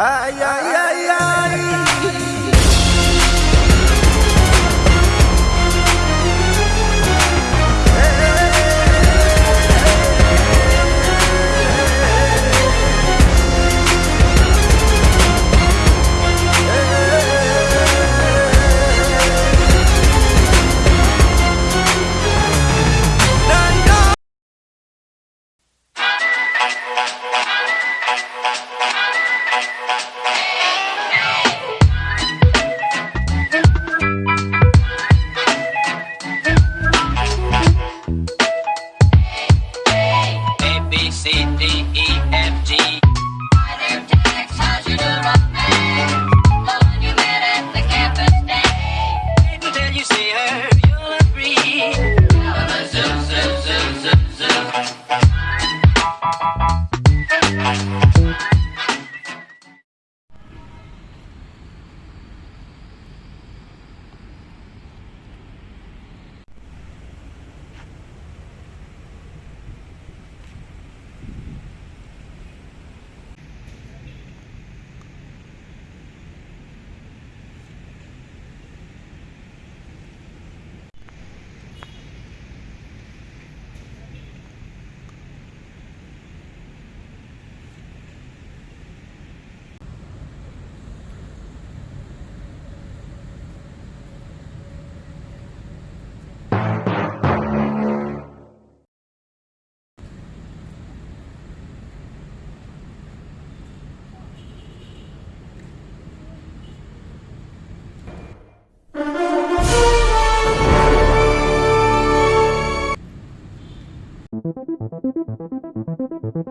Ay, ay, ay, ay. フフフフ。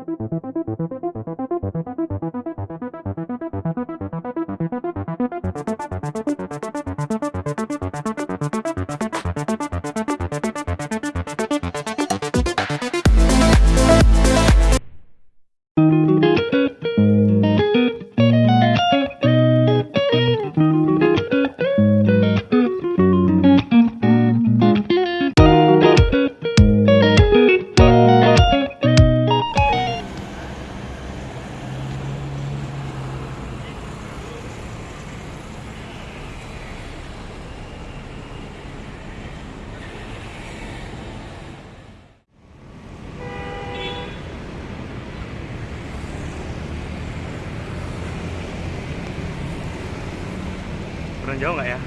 Pernah jauh nggak ya?